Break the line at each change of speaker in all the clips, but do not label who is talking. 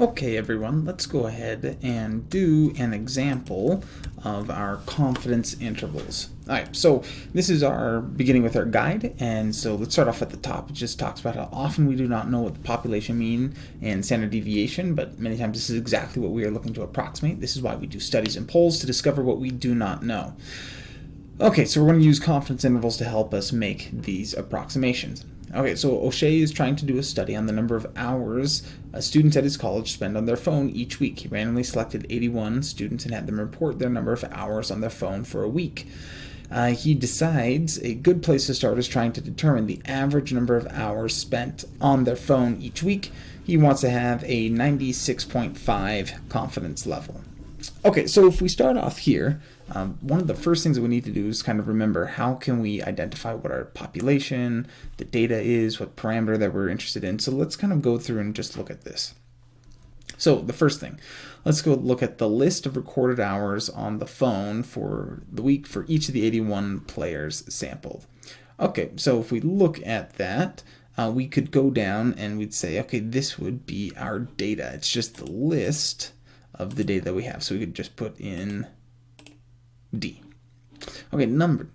Okay everyone, let's go ahead and do an example of our confidence intervals. Alright, so this is our beginning with our guide, and so let's start off at the top. It just talks about how often we do not know what the population mean and standard deviation, but many times this is exactly what we are looking to approximate. This is why we do studies and polls to discover what we do not know. Okay, so we're going to use confidence intervals to help us make these approximations. Okay, so O'Shea is trying to do a study on the number of hours students at his college spend on their phone each week. He randomly selected 81 students and had them report their number of hours on their phone for a week. Uh, he decides a good place to start is trying to determine the average number of hours spent on their phone each week. He wants to have a 96.5 confidence level. Okay, so if we start off here, um, one of the first things that we need to do is kind of remember how can we identify what our population, the data is, what parameter that we're interested in. So let's kind of go through and just look at this. So the first thing, let's go look at the list of recorded hours on the phone for the week for each of the 81 players sampled. Okay, so if we look at that, uh, we could go down and we'd say, okay, this would be our data. It's just the list of the data that we have. So we could just put in D. Okay, number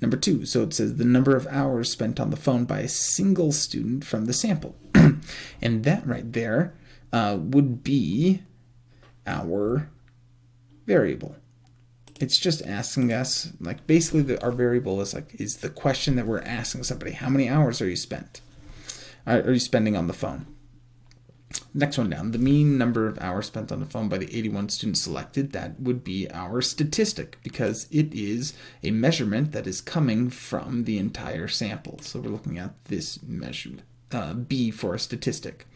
number two. So it says the number of hours spent on the phone by a single student from the sample. and that right there uh, would be our variable. It's just asking us, like basically the, our variable is like, is the question that we're asking somebody, how many hours are you spent? Are you spending on the phone? Next one down, the mean number of hours spent on the phone by the 81 students selected, that would be our statistic because it is a measurement that is coming from the entire sample. So we're looking at this measure, uh, B for a statistic.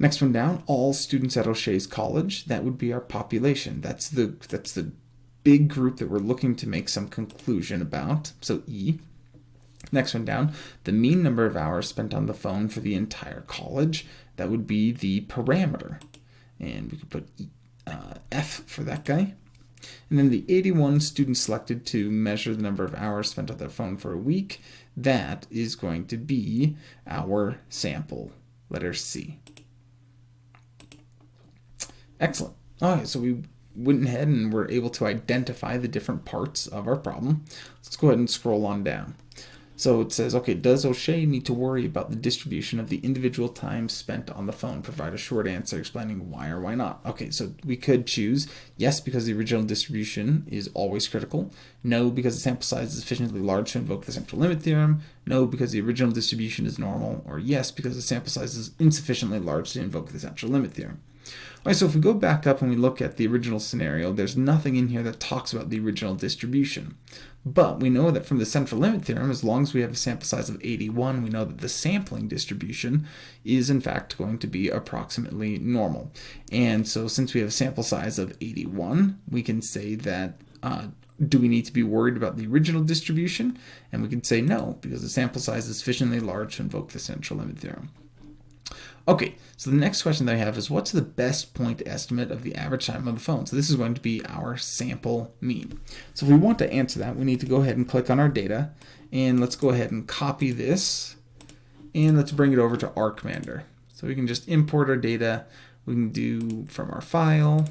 Next one down, all students at O'Shea's college, that would be our population. That's the, that's the big group that we're looking to make some conclusion about, so E. Next one down, the mean number of hours spent on the phone for the entire college. That would be the parameter. And we could put uh, F for that guy. And then the 81 students selected to measure the number of hours spent on their phone for a week. That is going to be our sample, letter C. Excellent. Okay, so we went ahead and were able to identify the different parts of our problem. Let's go ahead and scroll on down. So it says, okay, does O'Shea need to worry about the distribution of the individual time spent on the phone? Provide a short answer explaining why or why not. Okay, so we could choose yes, because the original distribution is always critical. No, because the sample size is sufficiently large to invoke the central limit theorem. No, because the original distribution is normal. Or yes, because the sample size is insufficiently large to invoke the central limit theorem. All right, so if we go back up and we look at the original scenario, there's nothing in here that talks about the original distribution. But we know that from the central limit theorem, as long as we have a sample size of 81, we know that the sampling distribution is in fact going to be approximately normal. And so since we have a sample size of 81, we can say that uh, do we need to be worried about the original distribution? And we can say no, because the sample size is sufficiently large to invoke the central limit theorem. Okay, so the next question that I have is what's the best point estimate of the average time on the phone? So this is going to be our sample mean. So if we want to answer that, we need to go ahead and click on our data, and let's go ahead and copy this, and let's bring it over to R Commander. So we can just import our data, we can do from our file,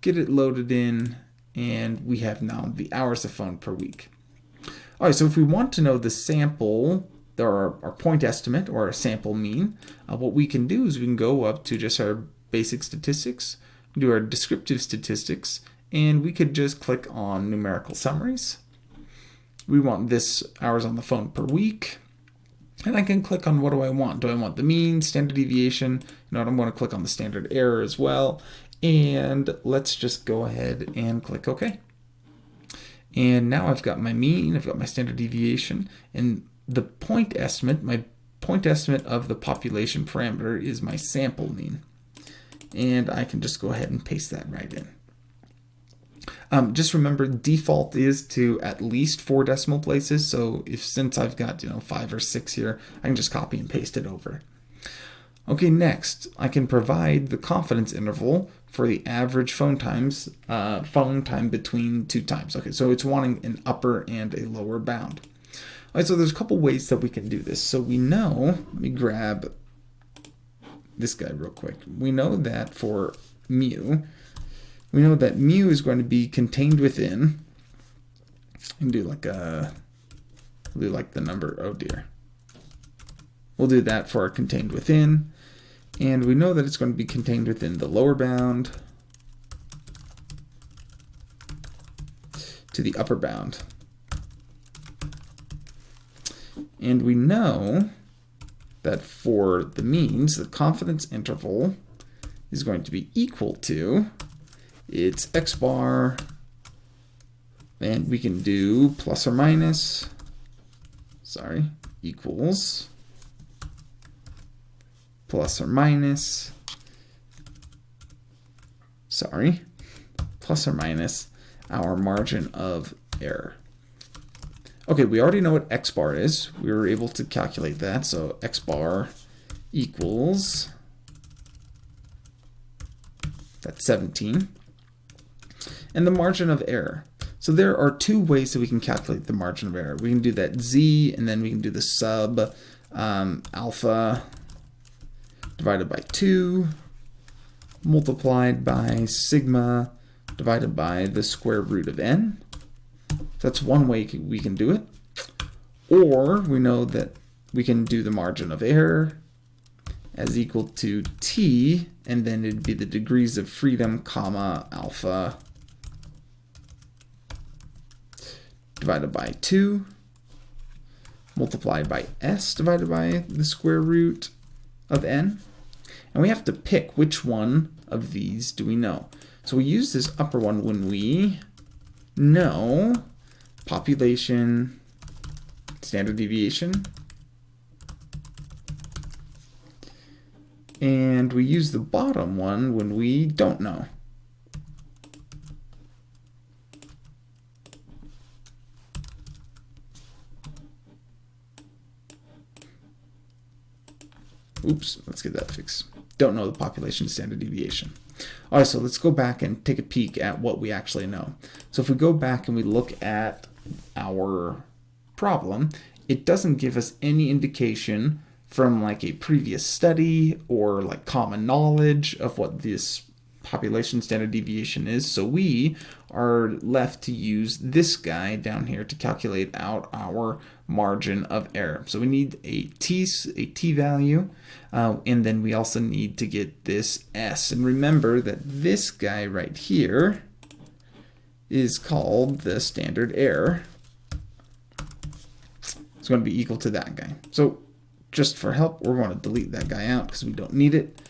get it loaded in, and we have now the hours of phone per week. All right, so if we want to know the sample our, our point estimate or our sample mean, uh, what we can do is we can go up to just our basic statistics, do our descriptive statistics, and we could just click on numerical summaries. We want this hours on the phone per week. And I can click on what do I want? Do I want the mean, standard deviation? You know, I'm going to click on the standard error as well. And let's just go ahead and click OK. And now I've got my mean, I've got my standard deviation, and the point estimate, my point estimate of the population parameter is my sample mean. And I can just go ahead and paste that right in. Um, just remember default is to at least four decimal places. So if since I've got you know five or six here, I can just copy and paste it over. Okay, next I can provide the confidence interval for the average phone times, uh, phone time between two times. Okay, so it's wanting an upper and a lower bound. All right, so there's a couple ways that we can do this. So we know, let me grab this guy real quick. We know that for mu, we know that mu is going to be contained within, and do like a, do like the number, oh dear. We'll do that for our contained within, and we know that it's going to be contained within the lower bound to the upper bound. And we know that for the means, the confidence interval is going to be equal to its x bar, and we can do plus or minus, sorry, equals plus or minus, sorry, plus or minus our margin of error. Okay, we already know what x bar is. We were able to calculate that. So x bar equals, that's 17. And the margin of error. So there are two ways that we can calculate the margin of error. We can do that z, and then we can do the sub um, alpha divided by 2 multiplied by sigma divided by the square root of n. That's one way we can do it. Or we know that we can do the margin of error as equal to t, and then it'd be the degrees of freedom, comma, alpha divided by 2 multiplied by s divided by the square root of n. And we have to pick which one of these do we know. So we use this upper one when we know population, standard deviation, and we use the bottom one when we don't know. Oops, let's get that fixed. Don't know the population standard deviation. All right, so let's go back and take a peek at what we actually know. So if we go back and we look at our problem, it doesn't give us any indication from like a previous study or like common knowledge of what this population standard deviation is. So we are left to use this guy down here to calculate out our margin of error. So we need a t, a t value, uh, and then we also need to get this s. And remember that this guy right here is called the standard error. It's going to be equal to that guy. So just for help, we're going to delete that guy out because we don't need it.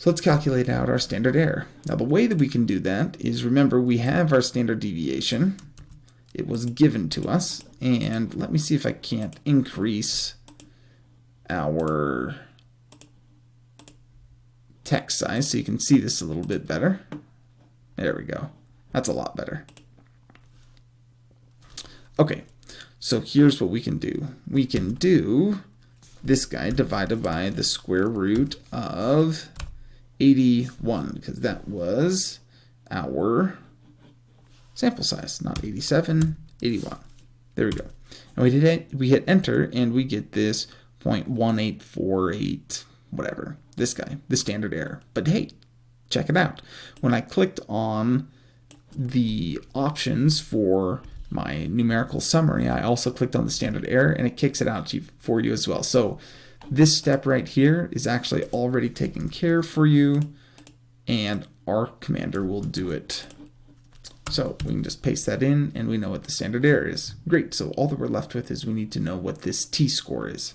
So let's calculate out our standard error. Now the way that we can do that is remember we have our standard deviation. It was given to us and let me see if I can't increase our text size so you can see this a little bit better. There we go. That's a lot better. Okay, so here's what we can do. We can do this guy divided by the square root of 81 because that was our sample size, not 87, 81. There we go. And we hit, we hit enter and we get this 0.1848, whatever, this guy, the standard error. But hey, check it out. When I clicked on the options for my numerical summary, I also clicked on the standard error and it kicks it out for you as well. So this step right here is actually already taken care for you and R Commander will do it. So we can just paste that in and we know what the standard error is. Great, so all that we're left with is we need to know what this t-score is.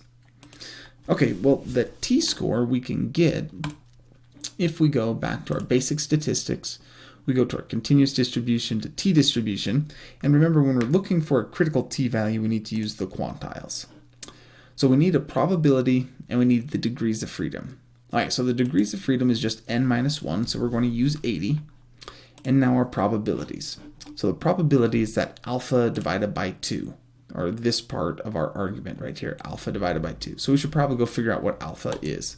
Okay, well the t-score we can get if we go back to our basic statistics, we go to our continuous distribution to t-distribution, and remember when we're looking for a critical t-value we need to use the quantiles. So we need a probability and we need the degrees of freedom. All right, so the degrees of freedom is just n minus 1, so we're going to use 80. And now our probabilities. So the probability is that alpha divided by 2, or this part of our argument right here, alpha divided by 2. So we should probably go figure out what alpha is.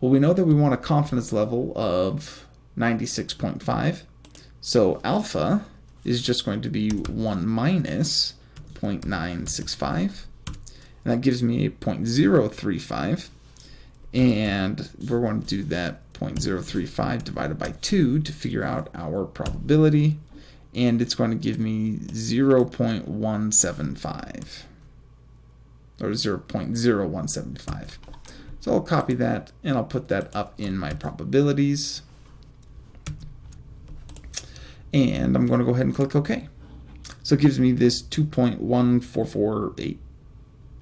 Well, we know that we want a confidence level of 96.5. So alpha is just going to be 1 minus 0.965 and that gives me a 0.035. And we're going to do that 0.035 divided by 2 to figure out our probability. And it's going to give me 0.175 or 0.0175. So I'll copy that and I'll put that up in my probabilities. And I'm going to go ahead and click OK. So it gives me this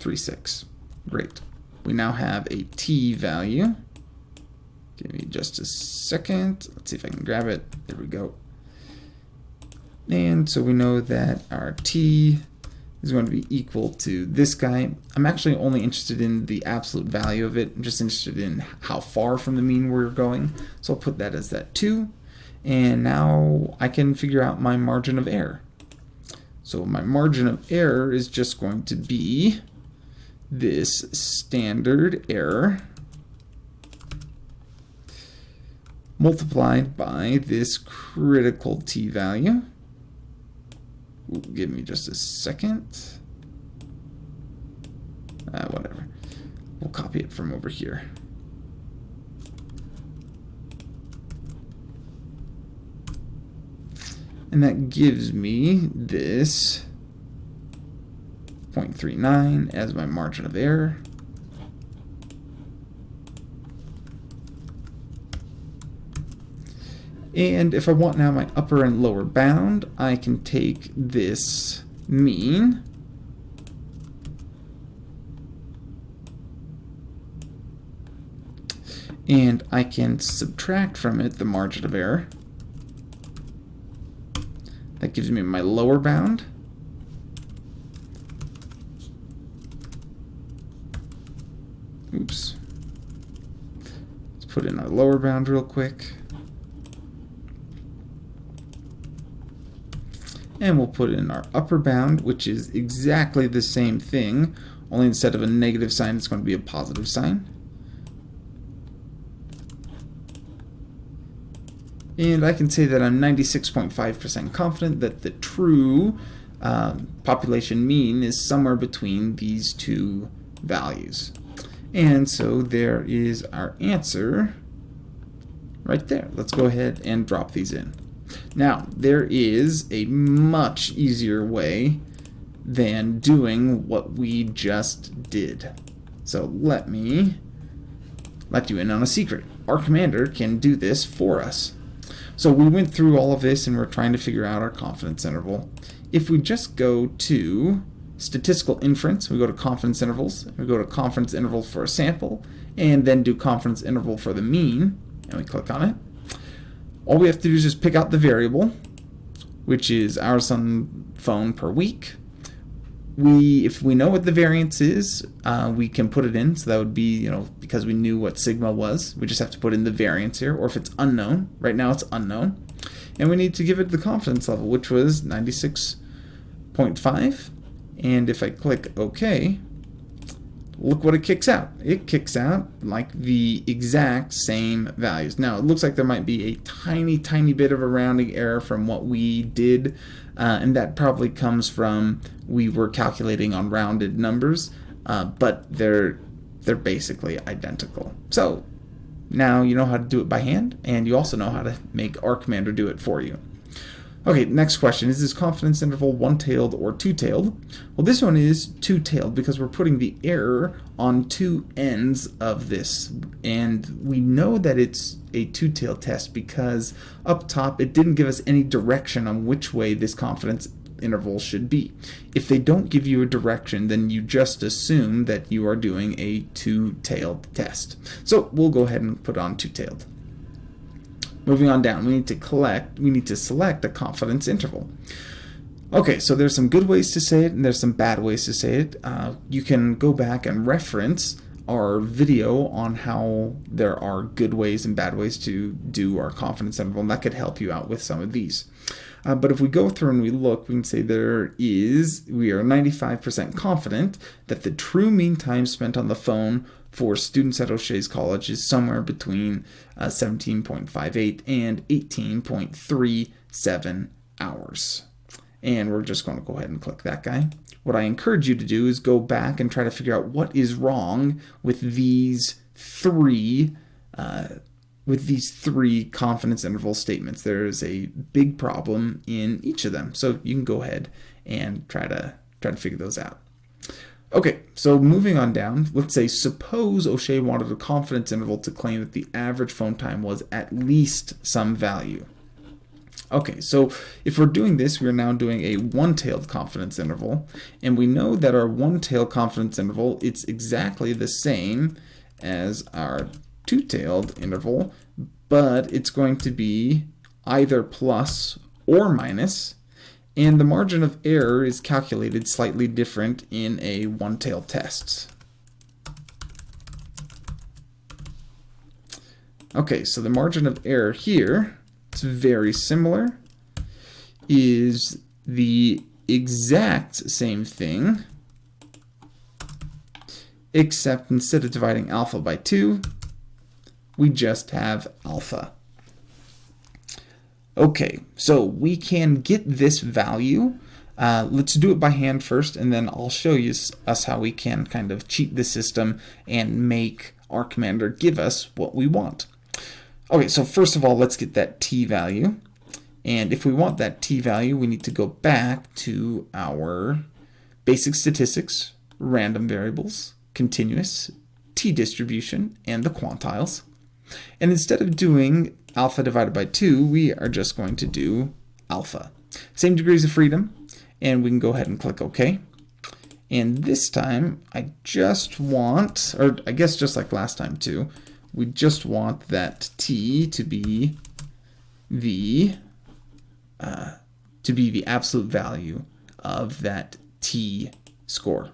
2.144836. Great. We now have a t value. Give me just a second. Let's see if I can grab it. There we go. And so we know that our t is going to be equal to this guy. I'm actually only interested in the absolute value of it. I'm just interested in how far from the mean we're going. So I'll put that as that 2. And now I can figure out my margin of error. So my margin of error is just going to be this standard error multiplied by this critical t-value. Give me just a second. Uh, whatever. We'll copy it from over here. And that gives me this 0.39 as my margin of error. And if I want now my upper and lower bound, I can take this mean and I can subtract from it the margin of error. That gives me my lower bound. Oops. Let's put in our lower bound real quick. And we'll put in our upper bound, which is exactly the same thing, only instead of a negative sign, it's going to be a positive sign. And I can say that I'm 96.5% confident that the true um, population mean is somewhere between these two values. And so there is our answer right there. Let's go ahead and drop these in. Now, there is a much easier way than doing what we just did. So let me let you in on a secret. R Commander can do this for us. So we went through all of this and we're trying to figure out our confidence interval. If we just go to statistical inference, we go to confidence intervals, we go to confidence interval for a sample, and then do confidence interval for the mean, and we click on it. All we have to do is just pick out the variable, which is hours on phone per week, we if we know what the variance is, uh, we can put it in. So that would be, you know, because we knew what sigma was, we just have to put in the variance here. Or if it's unknown, right now it's unknown. And we need to give it the confidence level, which was 96.5. And if I click OK, look what it kicks out. It kicks out like the exact same values. Now, it looks like there might be a tiny, tiny bit of a rounding error from what we did, uh, and that probably comes from we were calculating on rounded numbers, uh, but they're they're basically identical. So now you know how to do it by hand, and you also know how to make R Commander do it for you. Okay, next question. Is this confidence interval one-tailed or two-tailed? Well, this one is two-tailed because we're putting the error on two ends of this. And we know that it's a two-tailed test because up top it didn't give us any direction on which way this confidence interval should be. If they don't give you a direction, then you just assume that you are doing a two-tailed test. So we'll go ahead and put on two-tailed. Moving on down, we need to collect, we need to select a confidence interval. Okay, so there's some good ways to say it and there's some bad ways to say it. Uh, you can go back and reference our video on how there are good ways and bad ways to do our confidence interval, and that could help you out with some of these. Uh, but if we go through and we look, we can say there is, we are 95% confident that the true mean time spent on the phone for students at O'Shea's College is somewhere between uh, 17.58 and 18.37 hours. And we're just going to go ahead and click that guy. What I encourage you to do is go back and try to figure out what is wrong with these three uh, with these three confidence interval statements. There is a big problem in each of them. So you can go ahead and try to try to figure those out. Okay, so moving on down, let's say suppose O'Shea wanted a confidence interval to claim that the average phone time was at least some value. Okay, so if we're doing this, we're now doing a one-tailed confidence interval, and we know that our one-tailed confidence interval, it's exactly the same as our two-tailed interval, but it's going to be either plus or minus, and the margin of error is calculated slightly different in a one-tailed test. Okay, so the margin of error here it's very similar, is the exact same thing, except instead of dividing alpha by 2, we just have alpha. Okay, so we can get this value. Uh, let's do it by hand first, and then I'll show you us how we can kind of cheat the system and make R Commander give us what we want. Okay, so first of all, let's get that t value. And if we want that t value, we need to go back to our basic statistics, random variables, continuous, t distribution, and the quantiles. And instead of doing alpha divided by 2, we are just going to do alpha. Same degrees of freedom, and we can go ahead and click OK. And this time, I just want, or I guess just like last time too, we just want that t to be the uh, to be the absolute value of that t score.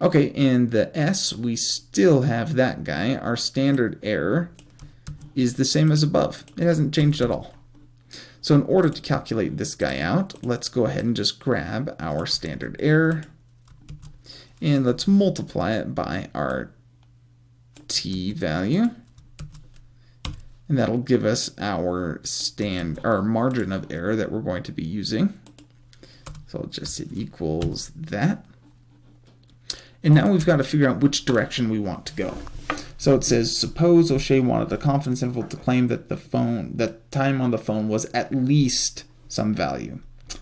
Okay, and the s, we still have that guy. Our standard error is the same as above. It hasn't changed at all. So in order to calculate this guy out, let's go ahead and just grab our standard error and let's multiply it by our t value. And that'll give us our stand our margin of error that we're going to be using. So I'll just hit equals that. And now we've got to figure out which direction we want to go. So it says, suppose O'Shea wanted the confidence interval to claim that the phone, that time on the phone was at least some value.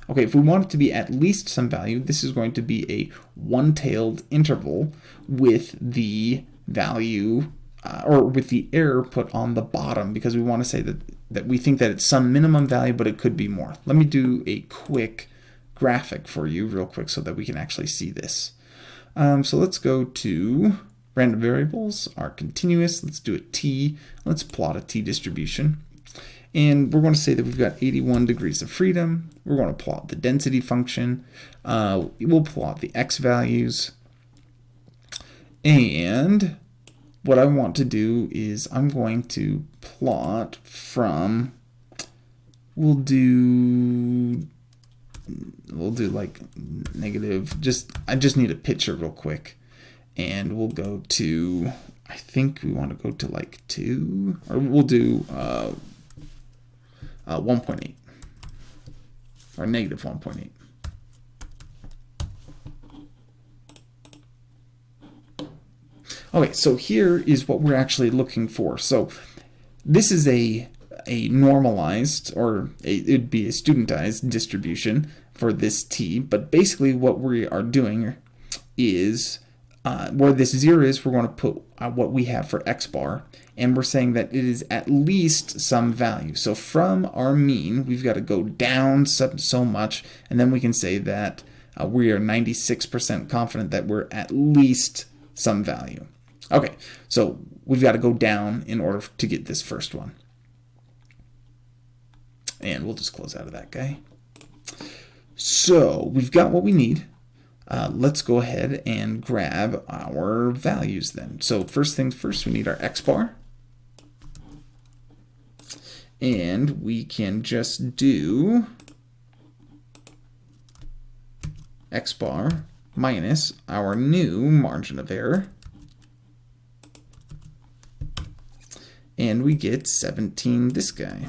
Okay, if we want it to be at least some value, this is going to be a one-tailed interval with the value uh, or with the error put on the bottom because we want to say that, that we think that it's some minimum value, but it could be more. Let me do a quick graphic for you real quick so that we can actually see this. Um, so let's go to random variables are continuous. Let's do a t. Let's plot a t distribution. And we're going to say that we've got 81 degrees of freedom. We're going to plot the density function. Uh, we'll plot the x values. And what I want to do is I'm going to plot from, we'll do, we'll do like negative, just, I just need a picture real quick. And we'll go to, I think we want to go to like 2, or we'll do uh, uh, 1.8, or negative 1.8. Okay, so here is what we're actually looking for. So this is a a normalized, or a, it'd be a studentized distribution for this t, but basically what we are doing is, uh, where this 0 is, we're going to put uh, what we have for x bar, and we're saying that it is at least some value. So from our mean, we've got to go down so, so much, and then we can say that uh, we are 96% confident that we're at least some value. Okay, so we've got to go down in order to get this first one. And we'll just close out of that guy. So we've got what we need. Uh, let's go ahead and grab our values then. So first things first, we need our x bar. And we can just do x bar minus our new margin of error. and we get 17 this guy.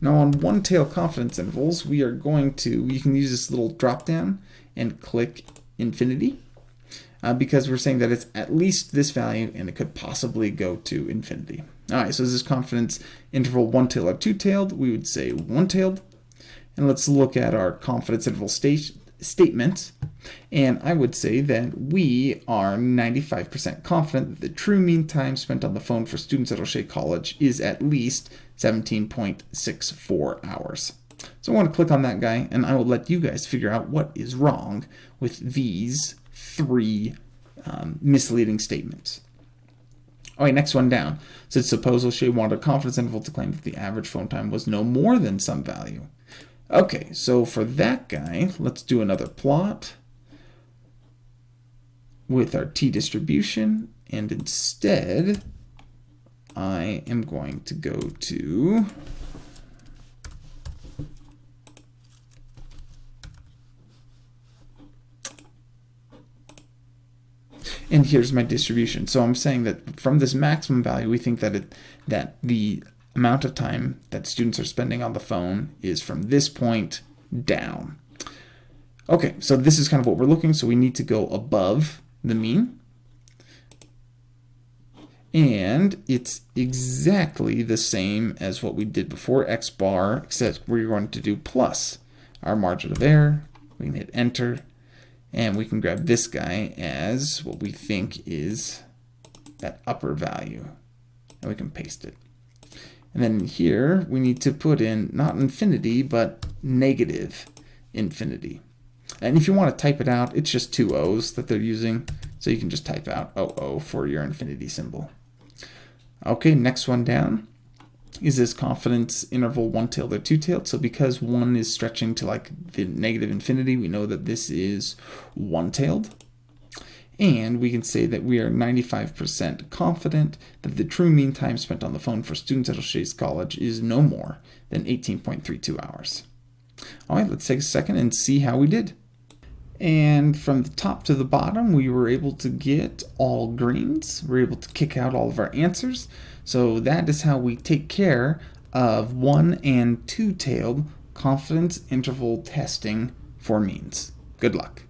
Now on one tail confidence intervals, we are going to, you can use this little drop down and click infinity. uh, because we're saying that it's at least this value and it could possibly go to infinity. All right, so is this confidence interval one-tailed or two-tailed? We would say one-tailed. And let's look at our confidence interval state statement. And I would say that we are 95% confident that the true mean time spent on the phone for students at O'Shea College is at least 17.64 hours. So I want to click on that guy and I will let you guys figure out what is wrong with these three um, misleading statements. All right, next one down. Said suppose O'Shea wanted a confidence interval to claim that the average phone time was no more than some value. Okay, so for that guy, let's do another plot with our t-distribution, and instead, I am going to go to and here's my distribution. So I'm saying that from this maximum value, we think that it that the amount of time that students are spending on the phone is from this point down. Okay, so this is kind of what we're looking, so we need to go above the mean. And it's exactly the same as what we did before, x bar, except we're going to do plus our margin of error. We can hit enter, and we can grab this guy as what we think is that upper value, and we can paste it. And then here we need to put in not infinity, but negative infinity. And if you want to type it out, it's just two O's that they're using. So you can just type out OO for your infinity symbol. Okay, next one down is this confidence interval one-tailed or two-tailed. So because one is stretching to like the negative infinity, we know that this is one-tailed. And we can say that we are 95% confident that the true mean time spent on the phone for students at O'Shea's College is no more than 18.32 hours. All right, let's take a second and see how we did. And from the top to the bottom, we were able to get all greens. We are able to kick out all of our answers. So that is how we take care of one and two-tailed confidence interval testing for means. Good luck.